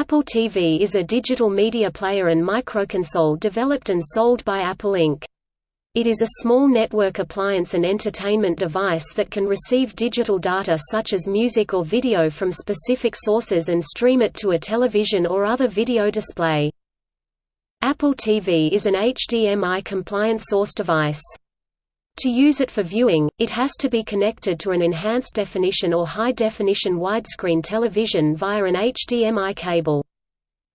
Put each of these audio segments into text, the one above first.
Apple TV is a digital media player and microconsole developed and sold by Apple Inc. It is a small network appliance and entertainment device that can receive digital data such as music or video from specific sources and stream it to a television or other video display. Apple TV is an HDMI-compliant source device. To use it for viewing, it has to be connected to an enhanced definition or high-definition widescreen television via an HDMI cable.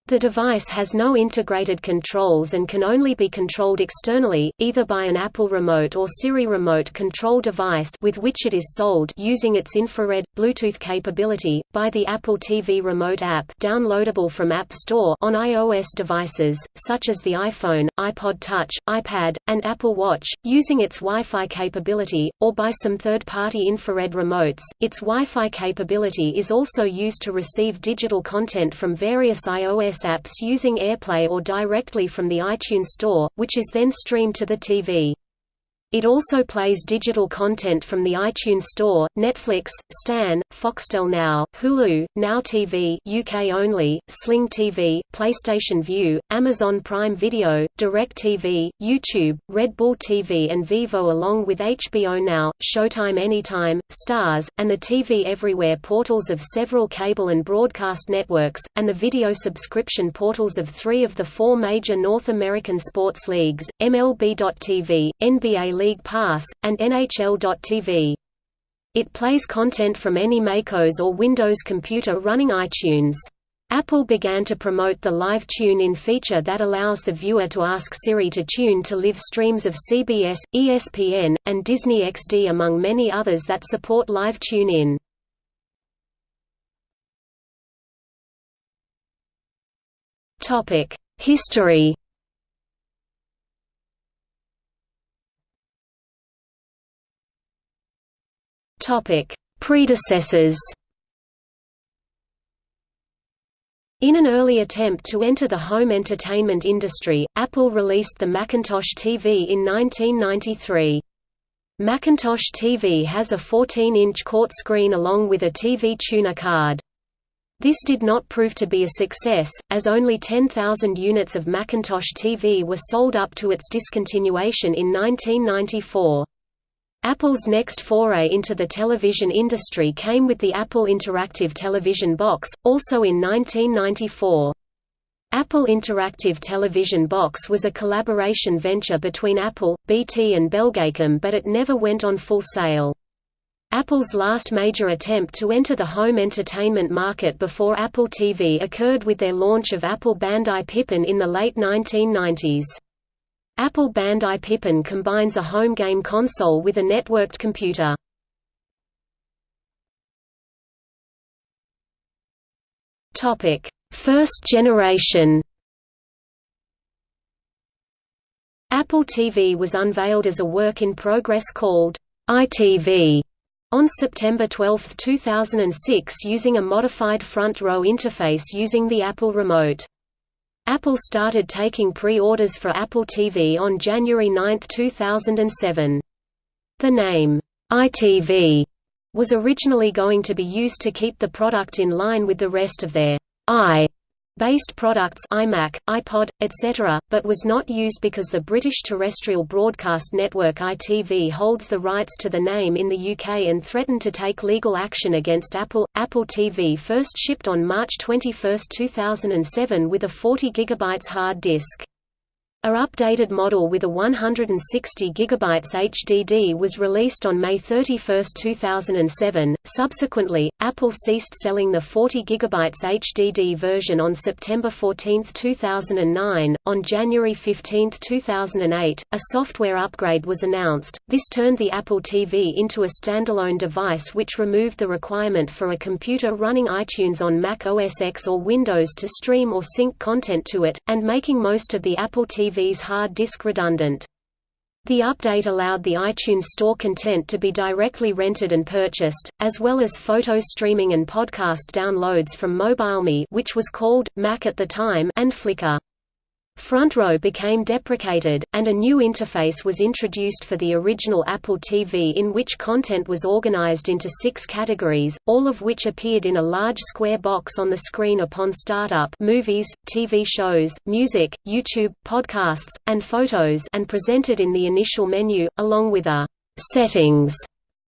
The device has no integrated controls and can only be controlled externally, either by an Apple Remote or Siri Remote control device with which it is sold using its infrared, Bluetooth capability, by the Apple TV Remote app downloadable from App Store on iOS devices, such as the iPhone, iPod Touch, iPad, and Apple Watch, using its Wi-Fi capability, or by some third-party infrared remotes. Its Wi-Fi capability is also used to receive digital content from various iOS apps using AirPlay or directly from the iTunes Store, which is then streamed to the TV. It also plays digital content from the iTunes Store, Netflix, Stan, Foxtel Now, Hulu, Now TV UK only, Sling TV, PlayStation Vue, Amazon Prime Video, DirecTV, YouTube, Red Bull TV and Vevo, along with HBO Now, Showtime Anytime, Starz, and the TV Everywhere portals of several cable and broadcast networks, and the video subscription portals of three of the four major North American sports leagues, MLB.TV, NBA League Pass, and NHL.tv. It plays content from any MacOS or Windows computer running iTunes. Apple began to promote the Live Tune-In feature that allows the viewer to ask Siri to tune to live streams of CBS, ESPN, and Disney XD among many others that support Live Tune-In. History Topic: Predecessors. In an early attempt to enter the home entertainment industry, Apple released the Macintosh TV in 1993. Macintosh TV has a 14-inch quart screen along with a TV tuner card. This did not prove to be a success, as only 10,000 units of Macintosh TV were sold up to its discontinuation in 1994. Apple's next foray into the television industry came with the Apple Interactive Television Box, also in 1994. Apple Interactive Television Box was a collaboration venture between Apple, BT and Belgacom but it never went on full sale. Apple's last major attempt to enter the home entertainment market before Apple TV occurred with their launch of Apple Bandai Pippin in the late 1990s. Apple Bandai Pippin combines a home game console with a networked computer. Topic: First generation. Apple TV was unveiled as a work in progress called iTV on September 12, 2006 using a modified front row interface using the Apple Remote. Apple started taking pre-orders for Apple TV on January 9, 2007. The name, iTV, was originally going to be used to keep the product in line with the rest of their i based products iMac, iPod, etc., but was not used because the British terrestrial broadcast network ITV holds the rights to the name in the UK and threatened to take legal action against Apple. Apple TV first shipped on March 21, 2007 with a 40 GB hard disk. A updated model with a 160 GB HDD was released on May 31, 2007. Subsequently, Apple ceased selling the 40 GB HDD version on September 14, 2009. On January 15, 2008, a software upgrade was announced. This turned the Apple TV into a standalone device which removed the requirement for a computer running iTunes on Mac OS X or Windows to stream or sync content to it, and making most of the Apple TV TV's hard disk redundant. The update allowed the iTunes Store content to be directly rented and purchased, as well as photo streaming and podcast downloads from MobileMe which was called, Mac at the time and Flickr. Front Row became deprecated, and a new interface was introduced for the original Apple TV in which content was organized into six categories, all of which appeared in a large square box on the screen upon startup movies, TV shows, music, YouTube, podcasts, and photos and presented in the initial menu, along with a «settings»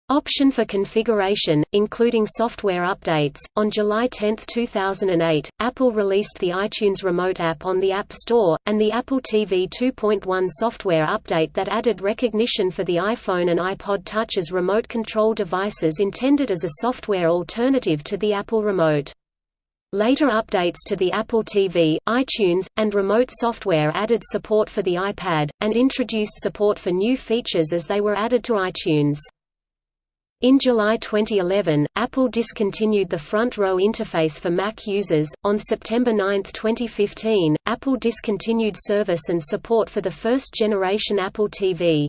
Option for configuration, including software updates. On July 10, 2008, Apple released the iTunes Remote app on the App Store, and the Apple TV 2.1 software update that added recognition for the iPhone and iPod Touch as remote control devices intended as a software alternative to the Apple Remote. Later updates to the Apple TV, iTunes, and remote software added support for the iPad, and introduced support for new features as they were added to iTunes. In July 2011, Apple discontinued the front row interface for Mac users. On September 9, 2015, Apple discontinued service and support for the first generation Apple TV.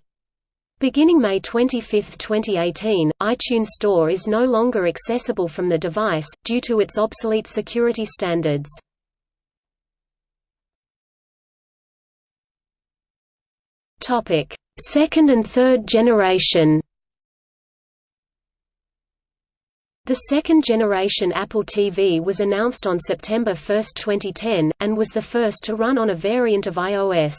Beginning May 25, 2018, iTunes Store is no longer accessible from the device, due to its obsolete security standards. Second and third generation The second-generation Apple TV was announced on September 1, 2010, and was the first to run on a variant of iOS.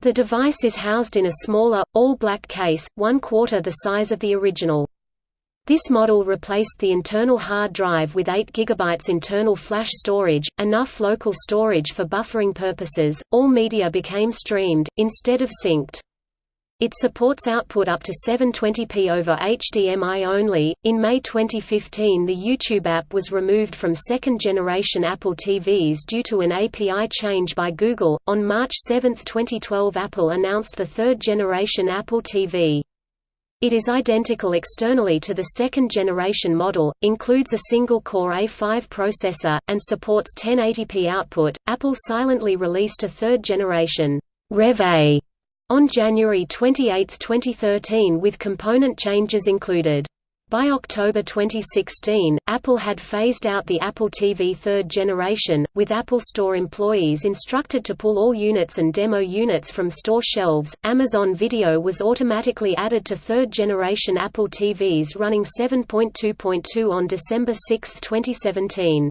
The device is housed in a smaller, all-black case, one-quarter the size of the original. This model replaced the internal hard drive with 8 GB internal flash storage, enough local storage for buffering purposes. All media became streamed, instead of synced. It supports output up to 720p over HDMI only. In May 2015, the YouTube app was removed from second generation Apple TVs due to an API change by Google. On March 7, 2012, Apple announced the third generation Apple TV. It is identical externally to the second generation model, includes a single core A5 processor, and supports 1080p output. Apple silently released a third generation Rev A on January 28, 2013 with component changes included. By October 2016, Apple had phased out the Apple TV third generation, with Apple Store employees instructed to pull all units and demo units from store shelves. Amazon Video was automatically added to third generation Apple TVs running 7.2.2 on December 6, 2017.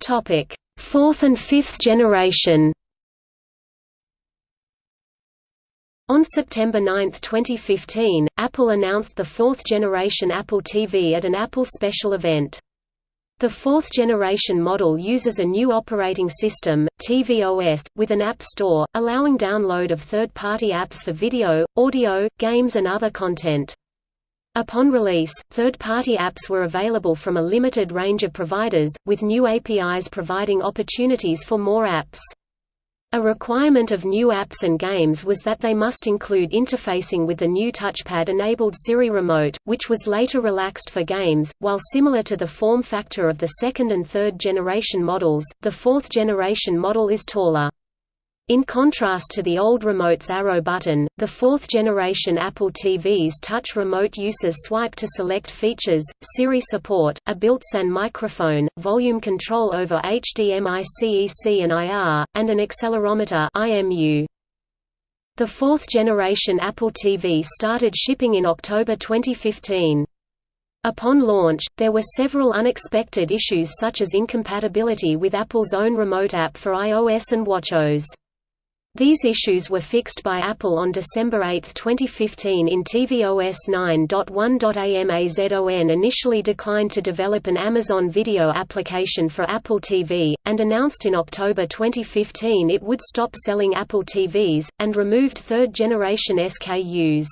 Topic: Fourth and fifth generation On September 9, 2015, Apple announced the fourth-generation Apple TV at an Apple special event. The fourth-generation model uses a new operating system, tvOS, with an app store, allowing download of third-party apps for video, audio, games and other content. Upon release, third-party apps were available from a limited range of providers, with new APIs providing opportunities for more apps. A requirement of new apps and games was that they must include interfacing with the new touchpad-enabled Siri Remote, which was later relaxed for games. While similar to the form factor of the second and third generation models, the fourth generation model is taller. In contrast to the old remote's arrow button, the fourth-generation Apple TV's touch remote uses swipe to select features, Siri support, a built-in microphone, volume control over HDMI CEC and IR, and an accelerometer IMU. The fourth-generation Apple TV started shipping in October 2015. Upon launch, there were several unexpected issues such as incompatibility with Apple's own remote app for iOS and watchOS. These issues were fixed by Apple on December 8, 2015 in tvOS 9.1.amazon initially declined to develop an Amazon Video application for Apple TV, and announced in October 2015 it would stop selling Apple TVs, and removed third-generation SKUs.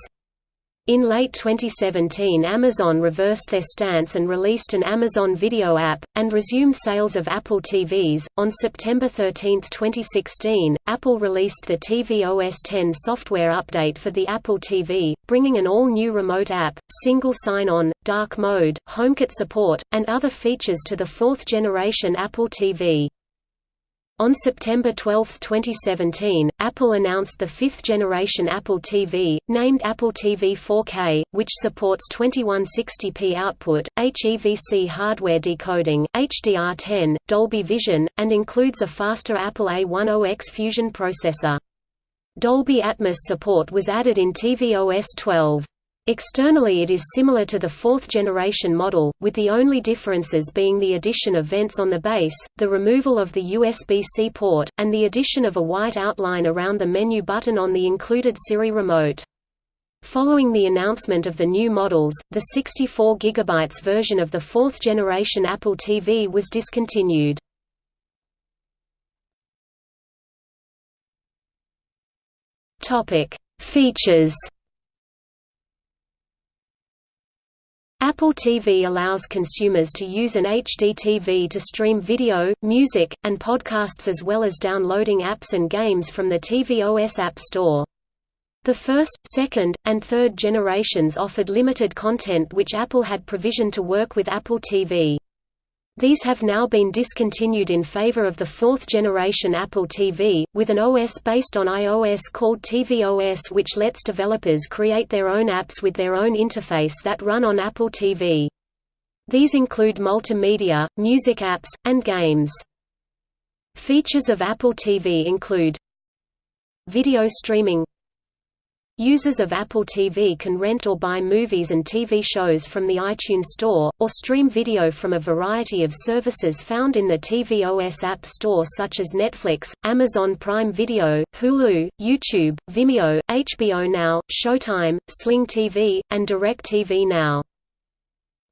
In late 2017 Amazon reversed their stance and released an Amazon Video app, and resumed sales of Apple TVs. On September 13, 2016, Apple released the tvOS 10 software update for the Apple TV, bringing an all-new remote app, single sign-on, dark mode, HomeKit support, and other features to the fourth-generation Apple TV. On September 12, 2017, Apple announced the fifth-generation Apple TV, named Apple TV 4K, which supports 2160p output, HEVC hardware decoding, HDR10, Dolby Vision, and includes a faster Apple A10X Fusion processor. Dolby Atmos support was added in tvOS 12. Externally it is similar to the fourth-generation model, with the only differences being the addition of vents on the base, the removal of the USB-C port, and the addition of a white outline around the menu button on the included Siri remote. Following the announcement of the new models, the 64 GB version of the fourth-generation Apple TV was discontinued. Features Apple TV allows consumers to use an HD TV to stream video, music, and podcasts as well as downloading apps and games from the tvOS App Store. The first, second, and third generations offered limited content which Apple had provisioned to work with Apple TV. These have now been discontinued in favor of the fourth-generation Apple TV, with an OS based on iOS called tvOS which lets developers create their own apps with their own interface that run on Apple TV. These include multimedia, music apps, and games. Features of Apple TV include Video streaming Users of Apple TV can rent or buy movies and TV shows from the iTunes Store, or stream video from a variety of services found in the tvOS App Store such as Netflix, Amazon Prime Video, Hulu, YouTube, Vimeo, HBO Now, Showtime, Sling TV, and DirecTV Now.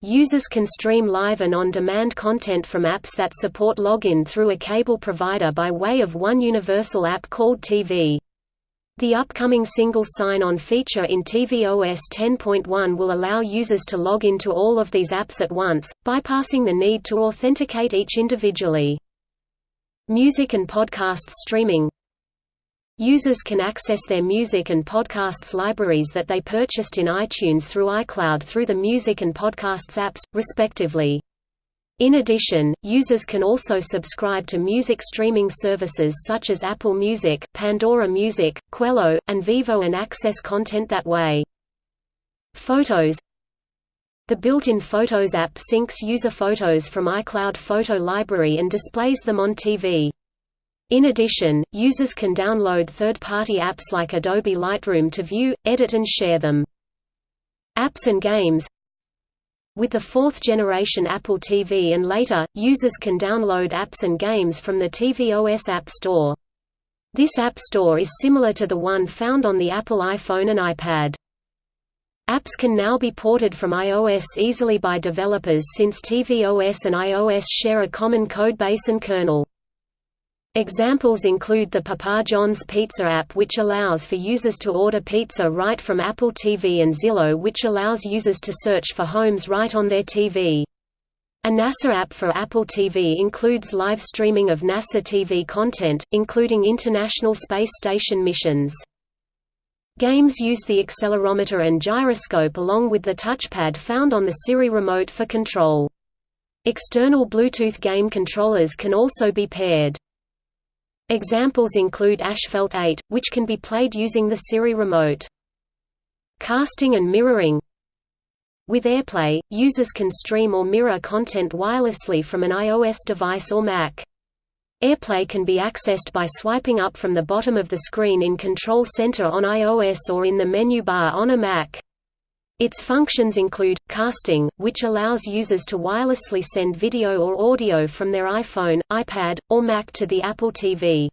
Users can stream live and on-demand content from apps that support login through a cable provider by way of one universal app called TV. The upcoming single sign-on feature in tvOS 10.1 will allow users to log into all of these apps at once, bypassing the need to authenticate each individually. Music and podcasts streaming Users can access their music and podcasts libraries that they purchased in iTunes through iCloud through the Music and Podcasts apps, respectively. In addition, users can also subscribe to music streaming services such as Apple Music, Pandora Music, Qello, and Vevo and access content that way. Photos The built-in Photos app syncs user photos from iCloud Photo Library and displays them on TV. In addition, users can download third-party apps like Adobe Lightroom to view, edit and share them. Apps and games with the fourth-generation Apple TV and later, users can download apps and games from the tvOS App Store. This App Store is similar to the one found on the Apple iPhone and iPad. Apps can now be ported from iOS easily by developers since tvOS and iOS share a common codebase and kernel. Examples include the Papa John's Pizza app which allows for users to order pizza right from Apple TV and Zillow which allows users to search for homes right on their TV. A NASA app for Apple TV includes live streaming of NASA TV content, including International Space Station missions. Games use the accelerometer and gyroscope along with the touchpad found on the Siri remote for control. External Bluetooth game controllers can also be paired. Examples include Asphalt 8, which can be played using the Siri remote. Casting and mirroring With AirPlay, users can stream or mirror content wirelessly from an iOS device or Mac. AirPlay can be accessed by swiping up from the bottom of the screen in Control Center on iOS or in the menu bar on a Mac. Its functions include, casting, which allows users to wirelessly send video or audio from their iPhone, iPad, or Mac to the Apple TV.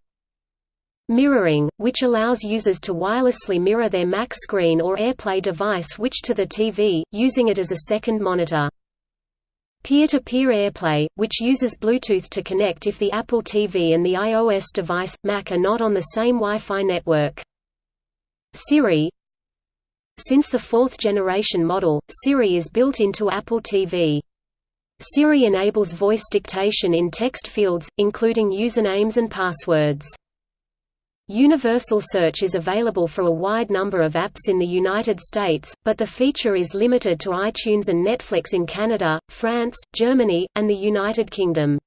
Mirroring, which allows users to wirelessly mirror their Mac screen or AirPlay device which to the TV, using it as a second monitor. Peer-to-peer -peer AirPlay, which uses Bluetooth to connect if the Apple TV and the iOS device, Mac are not on the same Wi-Fi network. Siri, since the fourth-generation model, Siri is built into Apple TV. Siri enables voice dictation in text fields, including usernames and passwords. Universal Search is available for a wide number of apps in the United States, but the feature is limited to iTunes and Netflix in Canada, France, Germany, and the United Kingdom.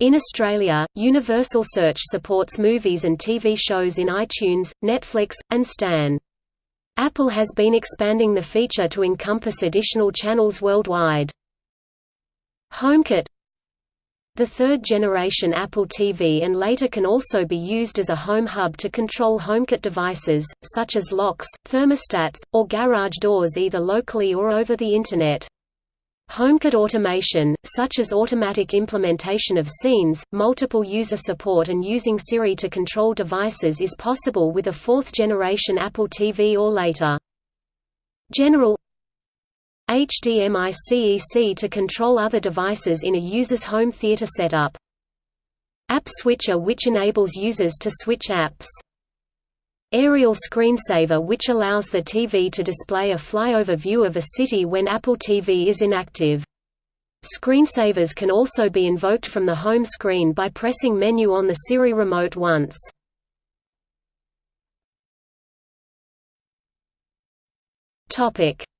In Australia, Universal Search supports movies and TV shows in iTunes, Netflix, and Stan. Apple has been expanding the feature to encompass additional channels worldwide. HomeKit The third-generation Apple TV and later can also be used as a home hub to control HomeKit devices, such as locks, thermostats, or garage doors either locally or over the Internet. HomeKit automation, such as automatic implementation of scenes, multiple user support and using Siri to control devices is possible with a fourth-generation Apple TV or later. General HDMI CEC to control other devices in a user's home theater setup. App Switcher which enables users to switch apps. Aerial screensaver which allows the TV to display a flyover view of a city when Apple TV is inactive. Screensavers can also be invoked from the home screen by pressing menu on the Siri remote once.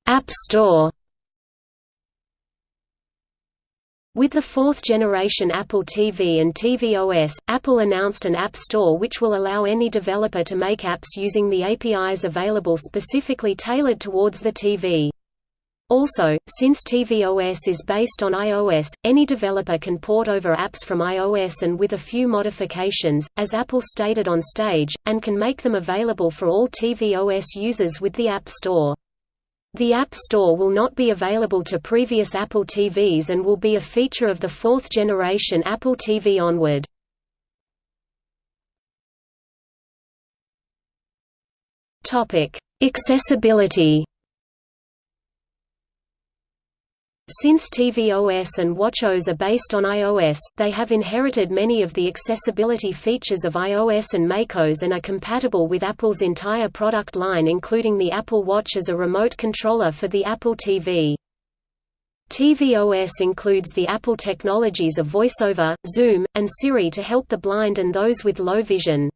App Store With the fourth-generation Apple TV and tvOS, Apple announced an App Store which will allow any developer to make apps using the APIs available specifically tailored towards the TV. Also, since tvOS is based on iOS, any developer can port over apps from iOS and with a few modifications, as Apple stated on stage, and can make them available for all tvOS users with the App Store. The App Store will not be available to previous Apple TVs and will be a feature of the fourth generation Apple TV onward. Accessibility Since tvOS and watchOS are based on iOS, they have inherited many of the accessibility features of iOS and macOS and are compatible with Apple's entire product line including the Apple Watch as a remote controller for the Apple TV. tvOS includes the Apple technologies of VoiceOver, Zoom, and Siri to help the blind and those with low vision.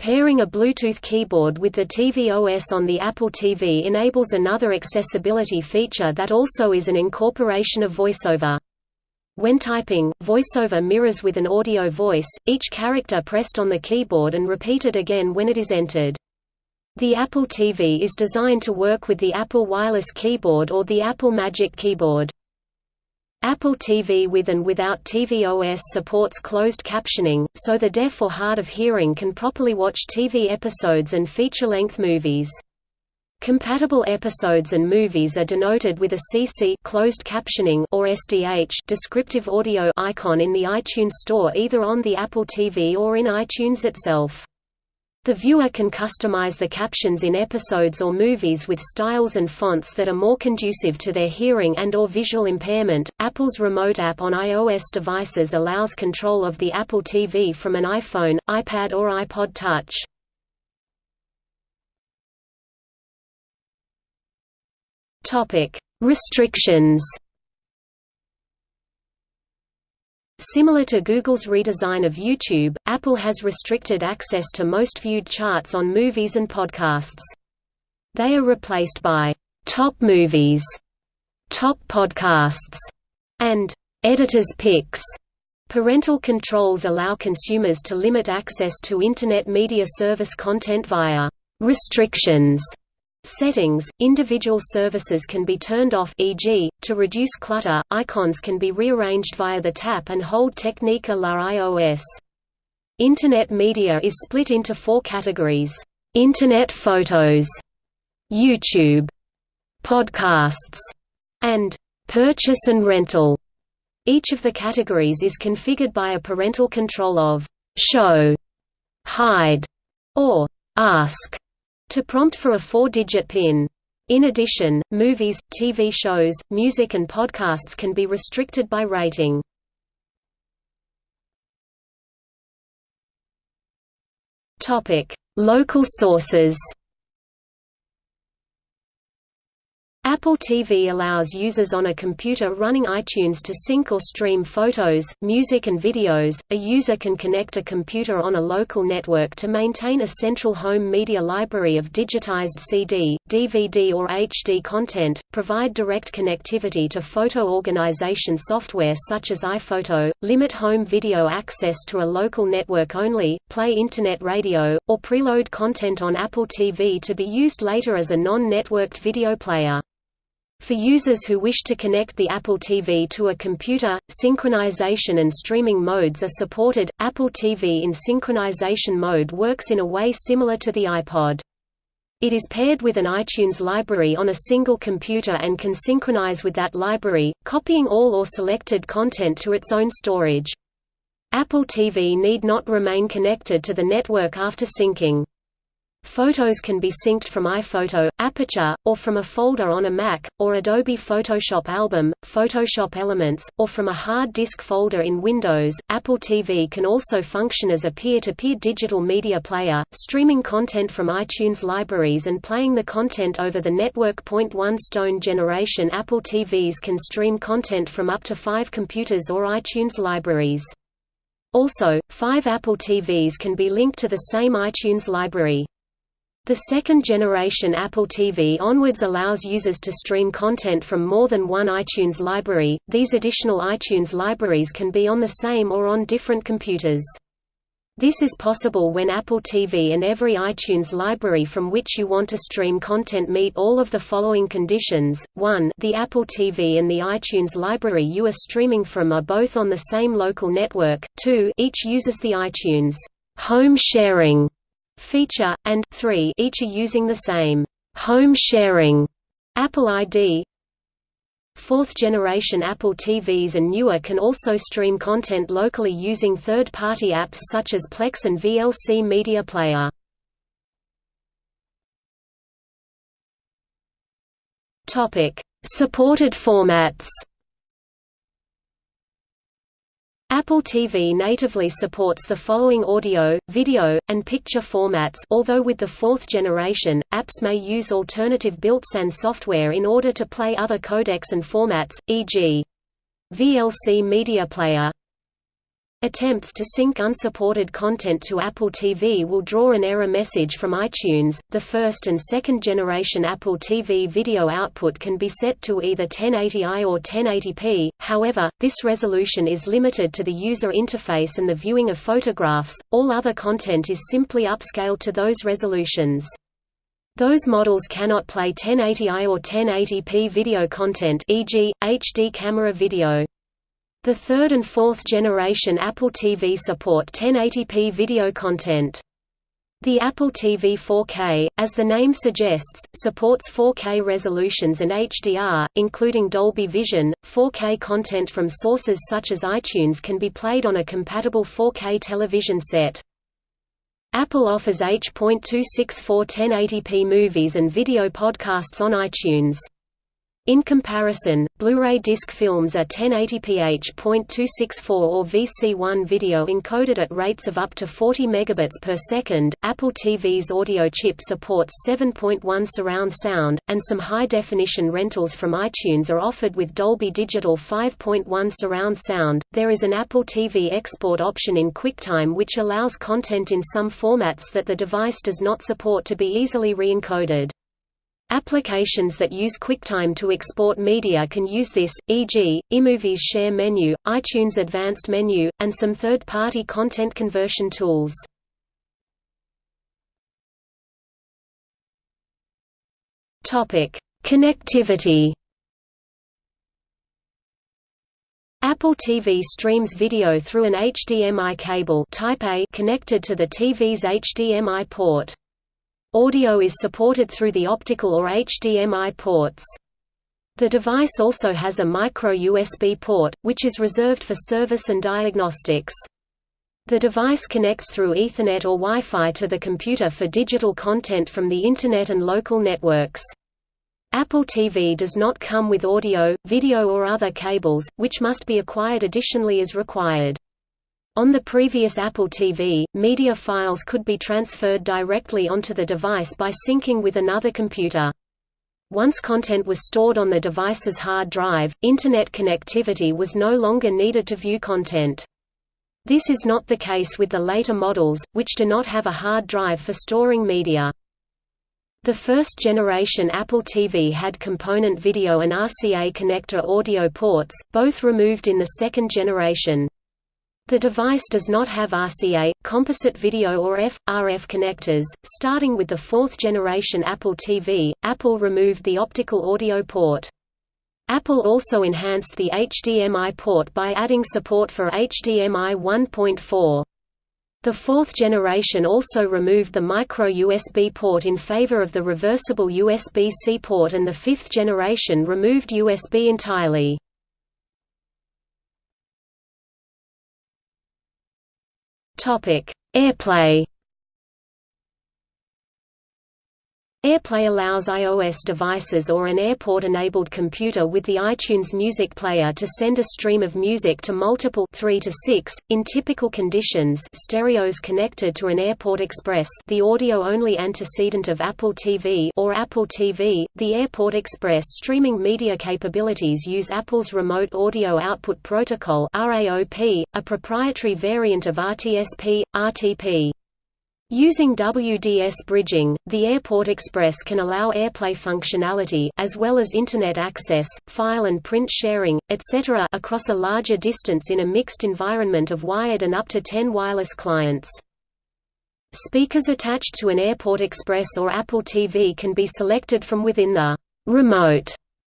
Pairing a Bluetooth keyboard with the tvOS on the Apple TV enables another accessibility feature that also is an incorporation of VoiceOver. When typing, VoiceOver mirrors with an audio voice, each character pressed on the keyboard and repeated again when it is entered. The Apple TV is designed to work with the Apple Wireless Keyboard or the Apple Magic Keyboard. Apple TV with and without tvOS supports closed captioning, so the deaf or hard of hearing can properly watch TV episodes and feature-length movies. Compatible episodes and movies are denoted with a CC closed captioning or SDH descriptive audio icon in the iTunes Store either on the Apple TV or in iTunes itself. The viewer can customize the captions in episodes or movies with styles and fonts that are more conducive to their hearing and or visual impairment. Apple's remote app on iOS devices allows control of the Apple TV from an iPhone, iPad or iPod Touch. Topic: Restrictions Similar to Google's redesign of YouTube, Apple has restricted access to most viewed charts on movies and podcasts. They are replaced by «top movies», «top podcasts», and «editor's picks». Parental controls allow consumers to limit access to Internet media service content via «restrictions» Settings – Individual services can be turned off e.g., to reduce clutter, icons can be rearranged via the tap and hold technique a la iOS. Internet media is split into four categories. Internet photos, YouTube, podcasts, and purchase and rental. Each of the categories is configured by a parental control of show, hide, or ask to prompt for a four-digit PIN. In addition, movies, TV shows, music and podcasts can be restricted by rating. Local sources Apple TV allows users on a computer running iTunes to sync or stream photos, music and videos. A user can connect a computer on a local network to maintain a central home media library of digitized CD, DVD or HD content, provide direct connectivity to photo organization software such as iPhoto, limit home video access to a local network only, play internet radio, or preload content on Apple TV to be used later as a non-networked video player. For users who wish to connect the Apple TV to a computer, synchronization and streaming modes are supported. Apple TV in synchronization mode works in a way similar to the iPod. It is paired with an iTunes library on a single computer and can synchronize with that library, copying all or selected content to its own storage. Apple TV need not remain connected to the network after syncing. Photos can be synced from iPhoto, Aperture, or from a folder on a Mac, or Adobe Photoshop Album, Photoshop Elements, or from a hard disk folder in Windows. Apple TV can also function as a peer-to-peer digital media player, streaming content from iTunes libraries and playing the content over the network. One Stone generation Apple TVs can stream content from up to five computers or iTunes libraries. Also, five Apple TVs can be linked to the same iTunes library. The second-generation Apple TV onwards allows users to stream content from more than one iTunes library. These additional iTunes libraries can be on the same or on different computers. This is possible when Apple TV and every iTunes library from which you want to stream content meet all of the following conditions. 1. The Apple TV and the iTunes library you are streaming from are both on the same local network. 2. Each uses the iTunes home sharing feature, and 3 each are using the same home sharing Apple ID. Fourth generation Apple TVs and newer can also stream content locally using third-party apps such as Plex and VLC Media Player. Supported formats. Apple TV natively supports the following audio, video, and picture formats although with the fourth generation, apps may use alternative built-in software in order to play other codecs and formats, e.g. VLC Media Player, Attempts to sync unsupported content to Apple TV will draw an error message from iTunes. The first and second generation Apple TV video output can be set to either 1080i or 1080p, however, this resolution is limited to the user interface and the viewing of photographs, all other content is simply upscaled to those resolutions. Those models cannot play 1080i or 1080p video content e.g., HD camera video. The third and fourth generation Apple TV support 1080p video content. The Apple TV 4K, as the name suggests, supports 4K resolutions and HDR, including Dolby Vision. 4K content from sources such as iTunes can be played on a compatible 4K television set. Apple offers H.264 1080p movies and video podcasts on iTunes. In comparison, Blu-ray disc films are 1080p H.264 or VC1 video encoded at rates of up to 40 megabits per second. Apple TV's audio chip supports 7.1 surround sound, and some high-definition rentals from iTunes are offered with Dolby Digital 5.1 surround sound. There is an Apple TV export option in QuickTime which allows content in some formats that the device does not support to be easily re-encoded. Applications that use QuickTime to export media can use this, e.g., iMovie's Share Menu, iTunes Advanced Menu, and some third-party content conversion tools. Connectivity Apple TV streams video through an HDMI cable type A connected to the TV's HDMI port. Audio is supported through the optical or HDMI ports. The device also has a micro-USB port, which is reserved for service and diagnostics. The device connects through Ethernet or Wi-Fi to the computer for digital content from the Internet and local networks. Apple TV does not come with audio, video or other cables, which must be acquired additionally as required. On the previous Apple TV, media files could be transferred directly onto the device by syncing with another computer. Once content was stored on the device's hard drive, Internet connectivity was no longer needed to view content. This is not the case with the later models, which do not have a hard drive for storing media. The first generation Apple TV had component video and RCA connector audio ports, both removed in the second generation. The device does not have RCA, composite video or RF connectors. Starting with the fourth generation Apple TV, Apple removed the optical audio port. Apple also enhanced the HDMI port by adding support for HDMI 1.4. The fourth generation also removed the micro USB port in favor of the reversible USB-C port and the fifth generation removed USB entirely. Topic: AirPlay AirPlay allows iOS devices or an AirPort-enabled computer with the iTunes Music Player to send a stream of music to multiple 3 to 6, in typical conditions stereos connected to an AirPort Express the audio-only antecedent of Apple TV or Apple TV. The AirPort Express streaming media capabilities use Apple's Remote Audio Output Protocol a proprietary variant of RTSP, RTP. Using WDS bridging, the Airport Express can allow AirPlay functionality as well as Internet access, file and print sharing, etc. across a larger distance in a mixed environment of wired and up to 10 wireless clients. Speakers attached to an Airport Express or Apple TV can be selected from within the «remote»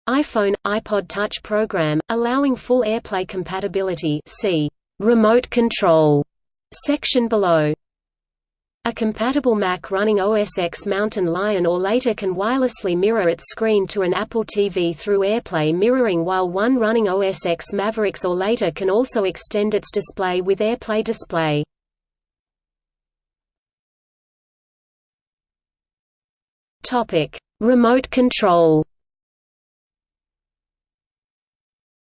iPhone, iPod Touch program, allowing full AirPlay compatibility see «remote control» section below. A compatible Mac running OS X Mountain Lion or later can wirelessly mirror its screen to an Apple TV through AirPlay mirroring while one running OS X Mavericks or later can also extend its display with AirPlay display. Remote control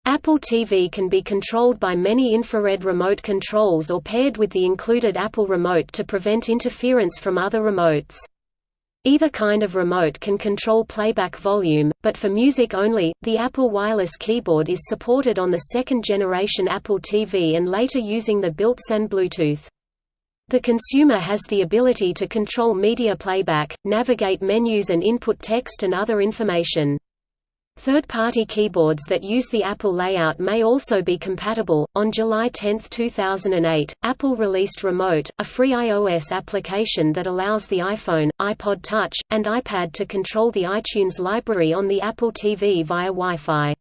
Apple TV can be controlled by many infrared remote controls or paired with the included Apple Remote to prevent interference from other remotes. Either kind of remote can control playback volume, but for music only, the Apple Wireless Keyboard is supported on the second-generation Apple TV and later using the built-in Bluetooth. The consumer has the ability to control media playback, navigate menus and input text and other information. Third-party keyboards that use the Apple layout may also be compatible. On July 10, 2008, Apple released Remote, a free iOS application that allows the iPhone, iPod Touch, and iPad to control the iTunes library on the Apple TV via Wi-Fi.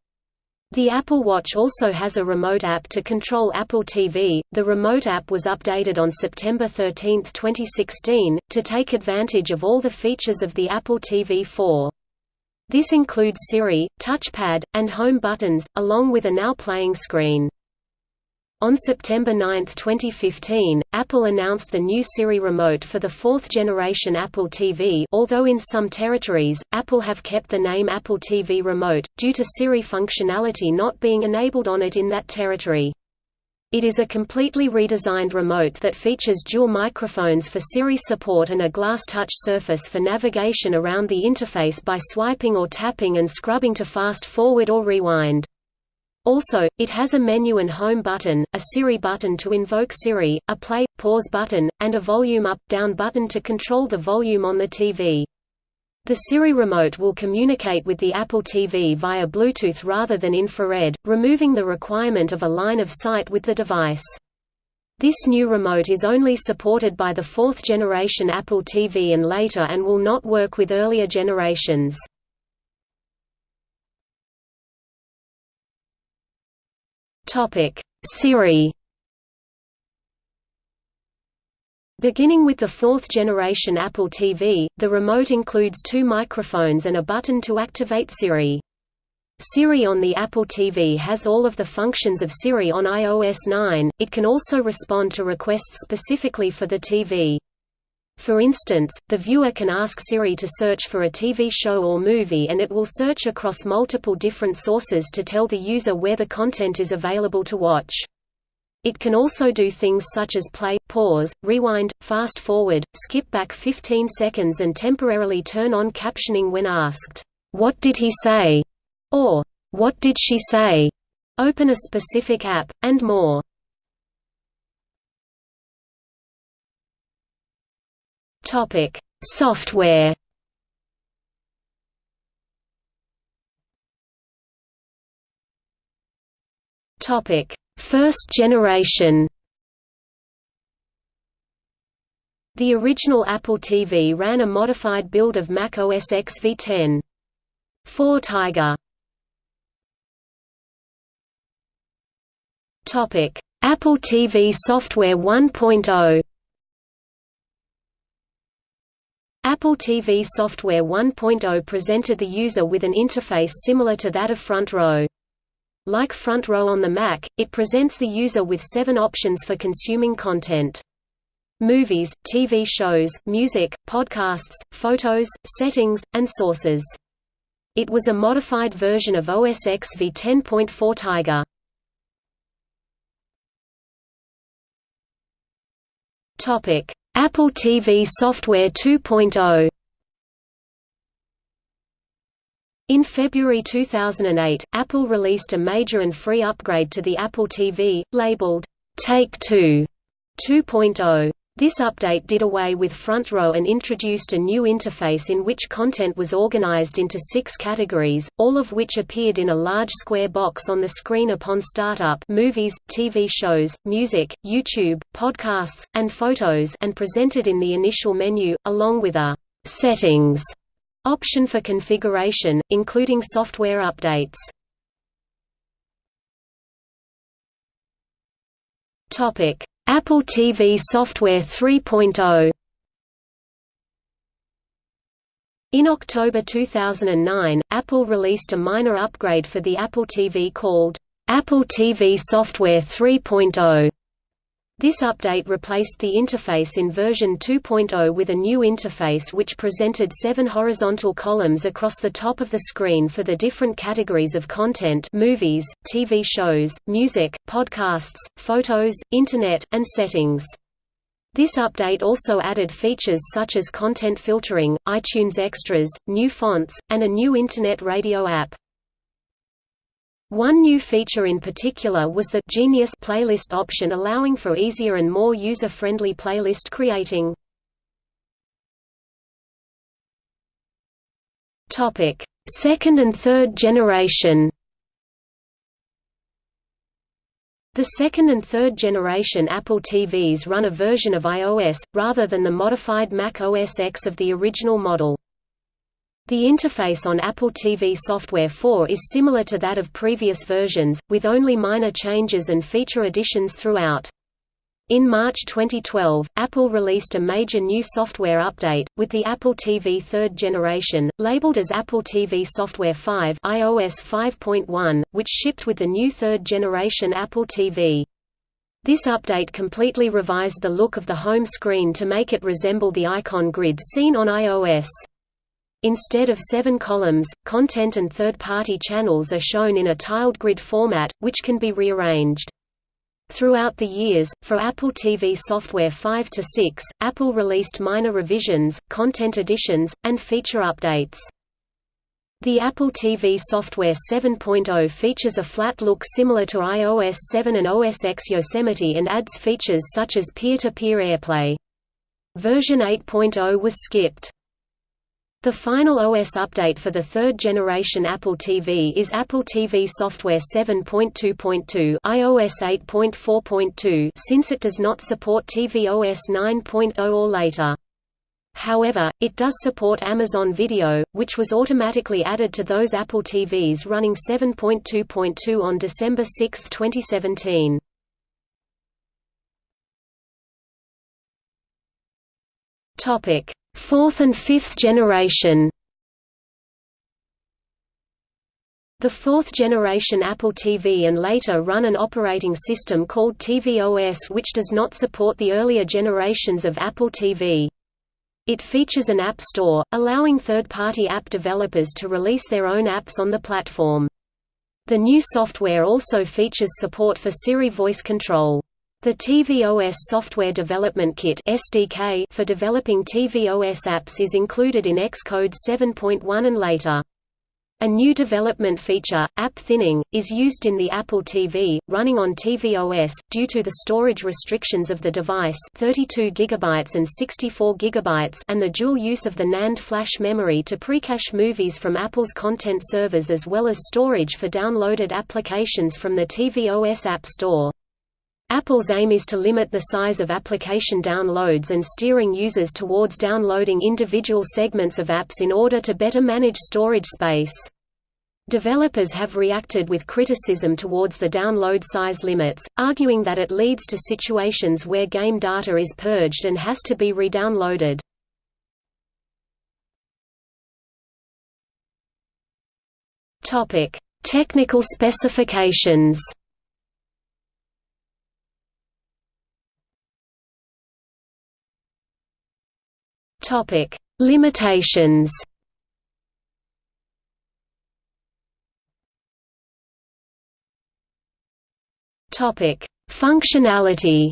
The Apple Watch also has a remote app to control Apple TV. The remote app was updated on September 13, 2016, to take advantage of all the features of the Apple TV 4. This includes Siri, touchpad, and home buttons, along with a now playing screen. On September 9, 2015, Apple announced the new Siri Remote for the fourth-generation Apple TV although in some territories, Apple have kept the name Apple TV Remote, due to Siri functionality not being enabled on it in that territory. It is a completely redesigned remote that features dual microphones for Siri support and a glass touch surface for navigation around the interface by swiping or tapping and scrubbing to fast forward or rewind. Also, it has a menu and home button, a Siri button to invoke Siri, a play, pause button, and a volume up-down button to control the volume on the TV. The Siri remote will communicate with the Apple TV via Bluetooth rather than infrared, removing the requirement of a line of sight with the device. This new remote is only supported by the fourth generation Apple TV and later and will not work with earlier generations. Siri Beginning with the fourth-generation Apple TV, the remote includes two microphones and a button to activate Siri. Siri on the Apple TV has all of the functions of Siri on iOS 9, it can also respond to requests specifically for the TV. For instance, the viewer can ask Siri to search for a TV show or movie and it will search across multiple different sources to tell the user where the content is available to watch. It can also do things such as play, pause, rewind, fast forward, skip back 15 seconds and temporarily turn on captioning when asked. "'What did he say?' or "'What did she say?' open a specific app, and more. Software Topic: First generation. The original Apple TV ran a modified build of Mac OS X v10. 4 Tiger. Topic: Apple TV Software 1.0. Apple TV Software 1.0 presented the user with an interface similar to that of Front Row. Like Front Row on the Mac, it presents the user with seven options for consuming content. Movies, TV shows, music, podcasts, photos, settings, and sources. It was a modified version of OS X v10.4 Tiger. Apple TV Software 2.0 In February 2008, Apple released a major and free upgrade to the Apple TV, labeled, Take 2 2.0. This update did away with Front Row and introduced a new interface in which content was organized into six categories, all of which appeared in a large square box on the screen upon startup movies, TV shows, music, YouTube, podcasts, and photos and presented in the initial menu, along with a «settings» Option for configuration, including software updates. Topic: Apple TV Software 3.0 In October 2009, Apple released a minor upgrade for the Apple TV called, Apple TV Software 3.0. This update replaced the interface in version 2.0 with a new interface which presented seven horizontal columns across the top of the screen for the different categories of content movies, TV shows, music, podcasts, photos, Internet, and settings. This update also added features such as content filtering, iTunes Extras, new fonts, and a new Internet radio app. One new feature in particular was the Genius playlist option allowing for easier and more user-friendly playlist creating. Topic: Second and third generation. The second and third generation Apple TVs run a version of iOS, rather than the modified Mac OS X of the original model. The interface on Apple TV Software 4 is similar to that of previous versions, with only minor changes and feature additions throughout. In March 2012, Apple released a major new software update, with the Apple TV third generation, labeled as Apple TV Software 5 iOS 5.1, which shipped with the new third generation Apple TV. This update completely revised the look of the home screen to make it resemble the icon grid seen on iOS. Instead of seven columns, content and third-party channels are shown in a tiled grid format, which can be rearranged. Throughout the years, for Apple TV software 5 to 6, Apple released minor revisions, content additions, and feature updates. The Apple TV software 7.0 features a flat look similar to iOS 7 and OS X Yosemite and adds features such as peer-to-peer -peer AirPlay. Version 8.0 was skipped. The final OS update for the third-generation Apple TV is Apple TV Software 7.2.2 iOS 8.4.2 since it does not support tvOS 9.0 or later. However, it does support Amazon Video, which was automatically added to those Apple TVs running 7.2.2 on December 6, 2017. Topic: Fourth and fifth generation The fourth generation Apple TV and later run an operating system called tvOS which does not support the earlier generations of Apple TV. It features an app store, allowing third-party app developers to release their own apps on the platform. The new software also features support for Siri voice control. The tvOS Software Development Kit (SDK) for developing tvOS apps is included in Xcode 7.1 and later. A new development feature, app thinning, is used in the Apple TV, running on tvOS, due to the storage restrictions of the device 32 GB and 64 GB and the dual use of the NAND flash memory to precache movies from Apple's content servers as well as storage for downloaded applications from the tvOS App Store. Apple's aim is to limit the size of application downloads and steering users towards downloading individual segments of apps in order to better manage storage space. Developers have reacted with criticism towards the download size limits, arguing that it leads to situations where game data is purged and has to be re-downloaded. Technical specifications Topic: Limitations. Topic: Functionality.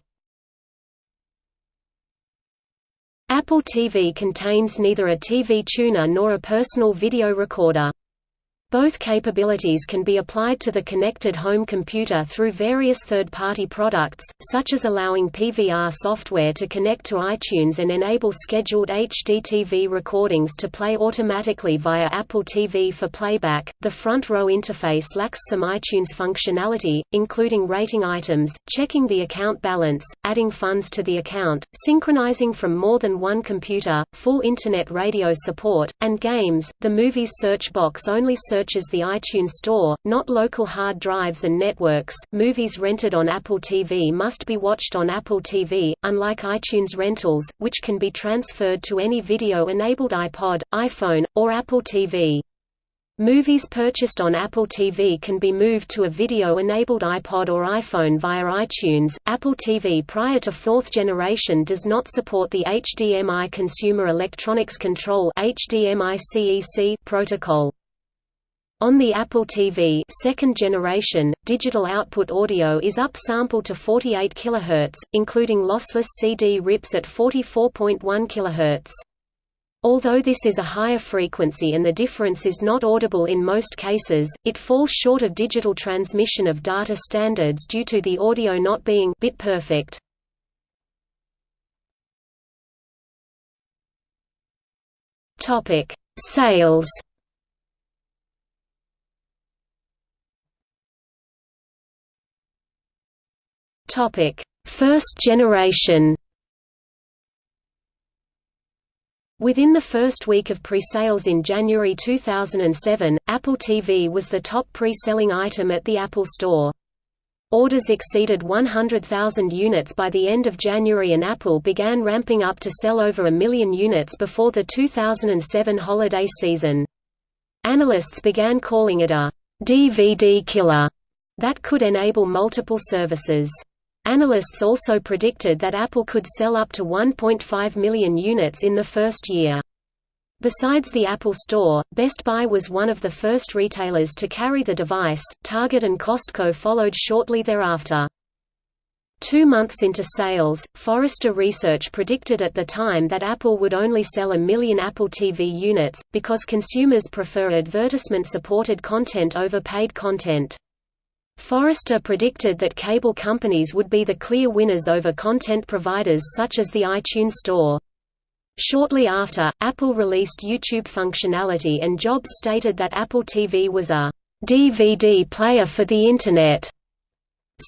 Apple TV contains neither a TV tuner nor a personal video recorder. Both capabilities can be applied to the connected home computer through various third-party products, such as allowing PVR software to connect to iTunes and enable scheduled HDTV recordings to play automatically via Apple TV for playback. The front row interface lacks some iTunes functionality, including rating items, checking the account balance, adding funds to the account, synchronizing from more than one computer, full Internet radio support, and games. The Movies search box only serves searches the iTunes Store, not local hard drives and networks. Movies rented on Apple TV must be watched on Apple TV, unlike iTunes rentals, which can be transferred to any video-enabled iPod, iPhone, or Apple TV. Movies purchased on Apple TV can be moved to a video-enabled iPod or iPhone via iTunes. Apple TV prior to fourth generation does not support the HDMI Consumer Electronics Control (HDMI-CEC) protocol. On the Apple TV second generation, digital output audio is upsampled to 48 kHz, including lossless CD rips at 44.1 kHz. Although this is a higher frequency and the difference is not audible in most cases, it falls short of digital transmission of data standards due to the audio not being bit perfect. Sales Topic: First generation. Within the first week of pre-sales in January 2007, Apple TV was the top pre-selling item at the Apple Store. Orders exceeded 100,000 units by the end of January and Apple began ramping up to sell over a million units before the 2007 holiday season. Analysts began calling it a DVD killer that could enable multiple services. Analysts also predicted that Apple could sell up to 1.5 million units in the first year. Besides the Apple Store, Best Buy was one of the first retailers to carry the device, Target and Costco followed shortly thereafter. Two months into sales, Forrester Research predicted at the time that Apple would only sell a million Apple TV units, because consumers prefer advertisement-supported content over paid content. Forrester predicted that cable companies would be the clear winners over content providers such as the iTunes Store. Shortly after, Apple released YouTube functionality and Jobs stated that Apple TV was a DVD player for the Internet.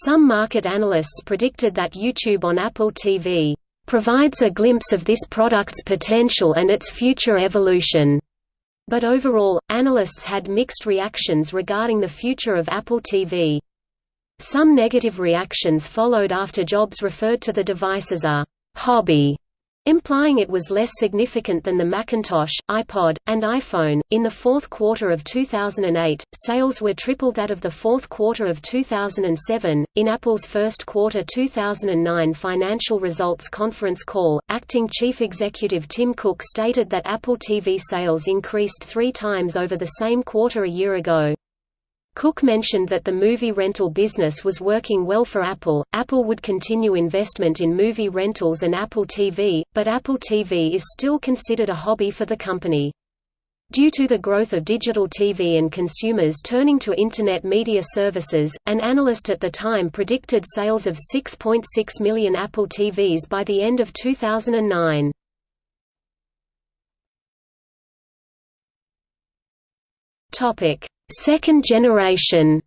Some market analysts predicted that YouTube on Apple TV provides a glimpse of this product's potential and its future evolution. But overall, analysts had mixed reactions regarding the future of Apple TV. Some negative reactions followed after Jobs referred to the device as a «hobby», implying it was less significant than the Macintosh, iPod, and iPhone. In the fourth quarter of 2008, sales were triple that of the fourth quarter of 2007. In Apple's first quarter 2009 financial results conference call, acting chief executive Tim Cook stated that Apple TV sales increased three times over the same quarter a year ago. Cook mentioned that the movie rental business was working well for Apple. Apple would continue investment in movie rentals and Apple TV, but Apple TV is still considered a hobby for the company. Due to the growth of digital TV and consumers turning to Internet media services, an analyst at the time predicted sales of 6.6 million Apple TVs by the end of 2009. Topic: Second generation.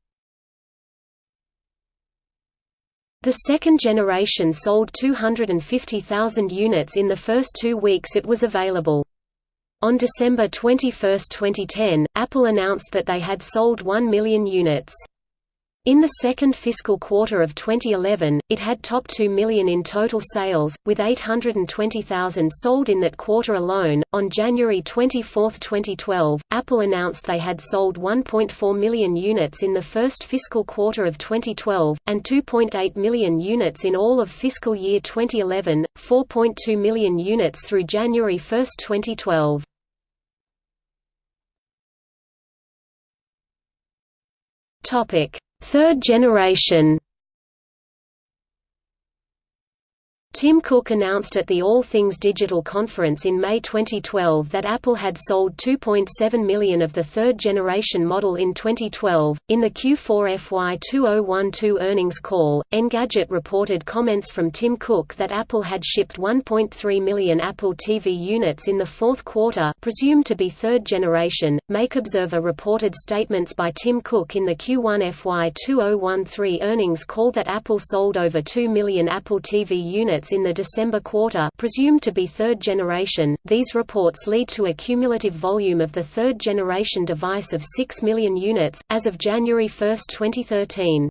The second generation sold 250,000 units in the first two weeks it was available. On December 21, 2010, Apple announced that they had sold 1 million units. In the second fiscal quarter of 2011, it had topped 2 million in total sales, with 820,000 sold in that quarter alone. On January 24, 2012, Apple announced they had sold 1.4 million units in the first fiscal quarter of 2012, and 2.8 million units in all of fiscal year 2011, 4.2 million units through January 1, 2012. Topic Third generation Tim Cook announced at the All Things Digital conference in May 2012 that Apple had sold 2.7 million of the third generation model in 2012. In the Q4 FY 2012 earnings call, Engadget reported comments from Tim Cook that Apple had shipped 1.3 million Apple TV units in the fourth quarter, presumed to be third generation. MacObserver reported statements by Tim Cook in the Q1 FY 2013 earnings call that Apple sold over 2 million Apple TV units in the December quarter presumed to be third generation. These reports lead to a cumulative volume of the third generation device of 6 million units, as of January 1, 2013.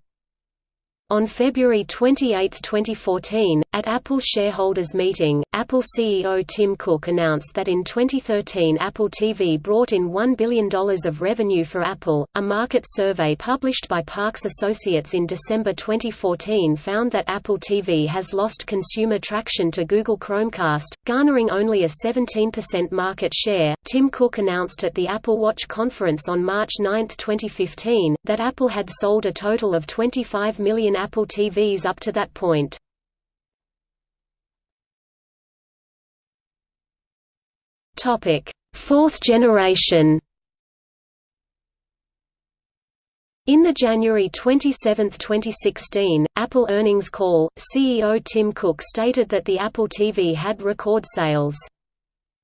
On February 28, 2014, at Apple's shareholders' meeting, Apple CEO Tim Cook announced that in 2013 Apple TV brought in $1 billion of revenue for Apple. A market survey published by Parks Associates in December 2014 found that Apple TV has lost consumer traction to Google Chromecast, garnering only a 17% market share. Tim Cook announced at the Apple Watch conference on March 9, 2015, that Apple had sold a total of 25 million Apple TVs up to that point. Fourth generation. In the January 27, 2016, Apple earnings call, CEO Tim Cook stated that the Apple TV had record sales.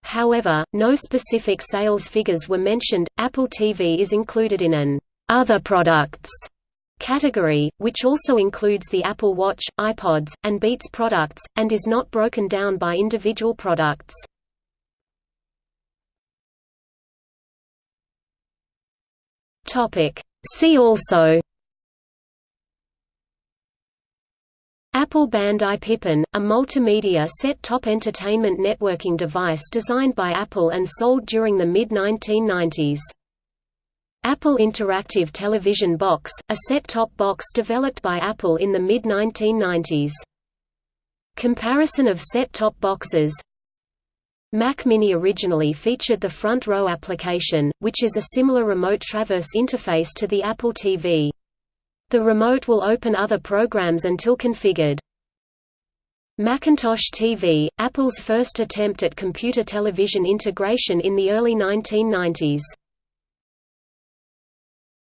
However, no specific sales figures were mentioned. Apple TV is included in an other products category, which also includes the Apple Watch, iPods, and Beats products, and is not broken down by individual products. See also Apple Bandai Pippin, a multimedia set-top entertainment networking device designed by Apple and sold during the mid-1990s. Apple Interactive Television Box, a set-top box developed by Apple in the mid-1990s. Comparison of set-top boxes Mac Mini originally featured the Front Row application, which is a similar remote traverse interface to the Apple TV. The remote will open other programs until configured. Macintosh TV, Apple's first attempt at computer television integration in the early 1990s.